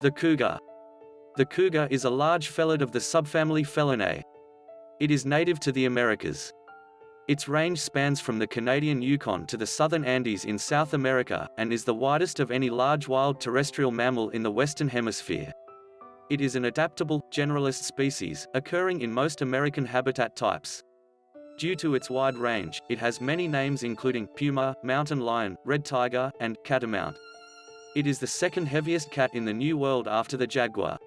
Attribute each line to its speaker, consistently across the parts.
Speaker 1: The cougar. The cougar is a large felid of the subfamily Felinae. It is native to the Americas. Its range spans from the Canadian Yukon to the southern Andes in South America, and is the widest of any large wild terrestrial mammal in the Western Hemisphere. It is an adaptable, generalist species, occurring in most American habitat types. Due to its wide range, it has many names including puma, mountain lion, red tiger, and catamount. It is the second heaviest cat in the New World after the jaguar.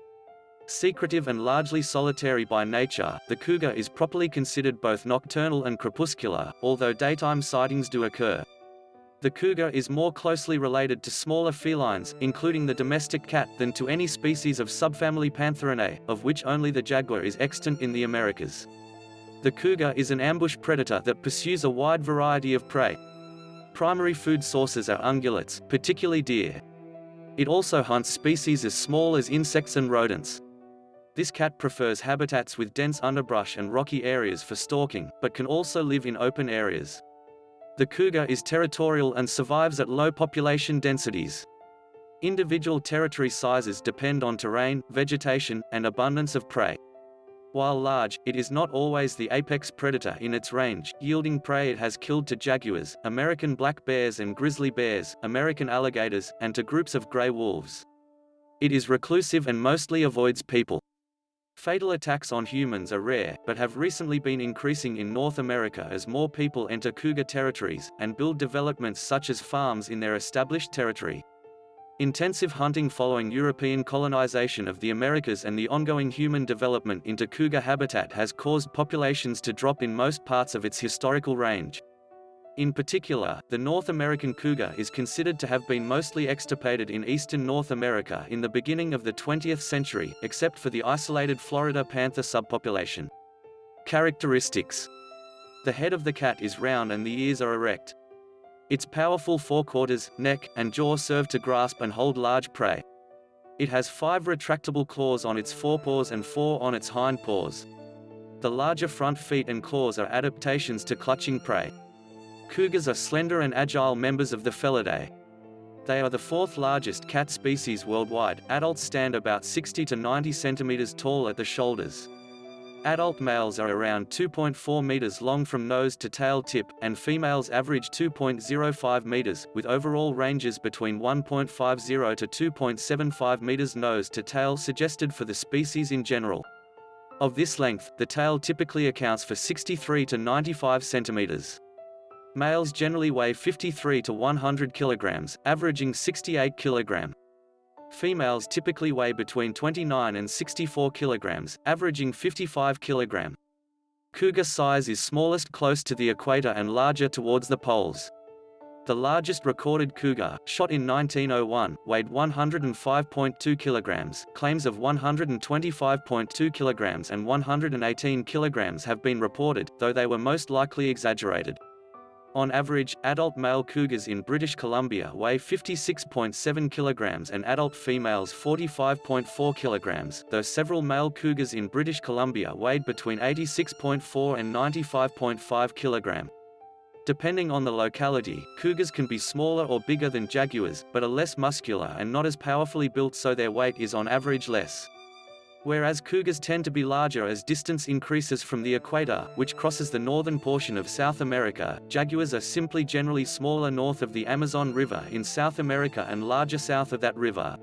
Speaker 1: Secretive and largely solitary by nature, the cougar is properly considered both nocturnal and crepuscular, although daytime sightings do occur. The cougar is more closely related to smaller felines, including the domestic cat, than to any species of subfamily Pantherinae, of which only the jaguar is extant in the Americas. The cougar is an ambush predator that pursues a wide variety of prey. Primary food sources are ungulates, particularly deer. It also hunts species as small as insects and rodents. This cat prefers habitats with dense underbrush and rocky areas for stalking, but can also live in open areas. The cougar is territorial and survives at low population densities. Individual territory sizes depend on terrain, vegetation, and abundance of prey. While large, it is not always the apex predator in its range, yielding prey it has killed to jaguars, American black bears and grizzly bears, American alligators, and to groups of gray wolves. It is reclusive and mostly avoids people. Fatal attacks on humans are rare, but have recently been increasing in North America as more people enter cougar territories, and build developments such as farms in their established territory. Intensive hunting following European colonization of the Americas and the ongoing human development into cougar habitat has caused populations to drop in most parts of its historical range. In particular, the North American cougar is considered to have been mostly extirpated in eastern North America in the beginning of the 20th century, except for the isolated Florida panther subpopulation. Characteristics The head of the cat is round and the ears are erect. Its powerful forequarters, neck, and jaw serve to grasp and hold large prey. It has five retractable claws on its forepaws and four on its hind paws. The larger front feet and claws are adaptations to clutching prey. Cougars are slender and agile members of the Felidae. They are the fourth largest cat species worldwide. Adults stand about 60 to 90 centimeters tall at the shoulders. Adult males are around 2.4 meters long from nose to tail tip, and females average 2.05 meters, with overall ranges between 1.50 to 2.75 meters nose to tail suggested for the species in general. Of this length, the tail typically accounts for 63 to 95 centimeters. Males generally weigh 53 to 100 kilograms, averaging 68 kilogram. Females typically weigh between 29 and 64 kilograms, averaging 55 kilogram. Cougar size is smallest close to the equator and larger towards the poles. The largest recorded cougar, shot in 1901, weighed 105.2 kilograms. Claims of 125.2 kilograms and 118 kilograms have been reported, though they were most likely exaggerated. On average, adult male cougars in British Columbia weigh 56.7 kilograms and adult females 45.4 kilograms, though several male cougars in British Columbia weighed between 86.4 and 95.5 kilogram. Depending on the locality, cougars can be smaller or bigger than jaguars, but are less muscular and not as powerfully built so their weight is on average less. Whereas cougars tend to be larger as distance increases from the equator, which crosses the northern portion of South America, jaguars are simply generally smaller north of the Amazon River in South America and larger south of that river.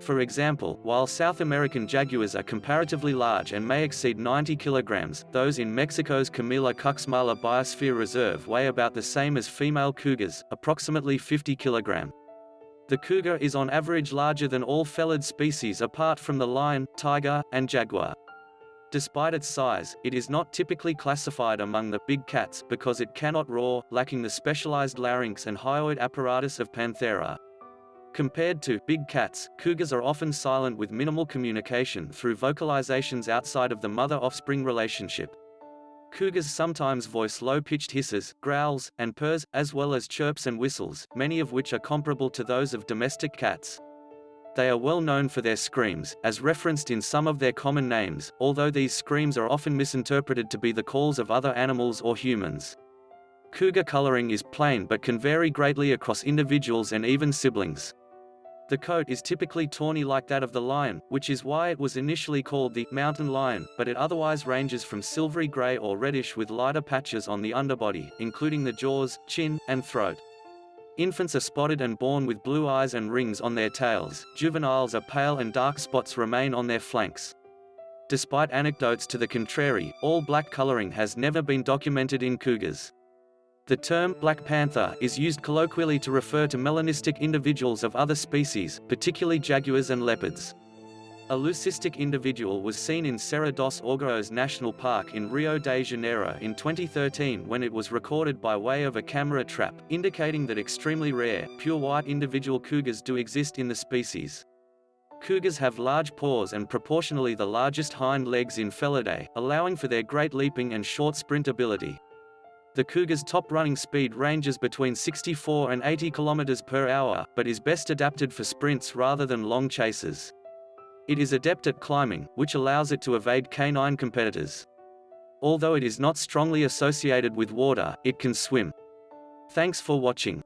Speaker 1: For example, while South American jaguars are comparatively large and may exceed 90 kilograms, those in Mexico's Chamela-Cuixmala Biosphere Reserve weigh about the same as female cougars, approximately 50 kilogram. The cougar is on average larger than all felid species apart from the lion, tiger, and jaguar. Despite its size, it is not typically classified among the big cats because it cannot roar, lacking the specialized larynx and hyoid apparatus of Panthera. Compared to big cats, cougars are often silent with minimal communication through vocalizations outside of the mother-offspring relationship. Cougars sometimes voice low-pitched hisses, growls, and purrs, as well as chirps and whistles, many of which are comparable to those of domestic cats. They are well known for their screams, as referenced in some of their common names, although these screams are often misinterpreted to be the calls of other animals or humans. Cougar coloring is plain but can vary greatly across individuals and even siblings. The coat is typically tawny like that of the lion, which is why it was initially called the mountain lion, but it otherwise ranges from silvery gray or reddish with lighter patches on the underbody, including the jaws, chin, and throat. Infants are spotted and born with blue eyes and rings on their tails, juveniles are pale and dark spots remain on their flanks. Despite anecdotes to the contrary, all black coloring has never been documented in cougars. The term black panther is used colloquially to refer to melanistic individuals of other species, particularly jaguars and leopards. A leucistic individual was seen in Serra dos Órgãos National Park in Rio de Janeiro in 2013 when it was recorded by way of a camera trap, indicating that extremely rare, pure white individual cougars do exist in the species. Cougars have large paws and proportionally the largest hind legs in Felidae, allowing for their great leaping and short sprint ability. The Cougar's top running speed ranges between 64 and 80 km per hour, but is best adapted for sprints rather than long chases. It is adept at climbing, which allows it to evade canine competitors. Although it is not strongly associated with water, it can swim. Thanks for watching.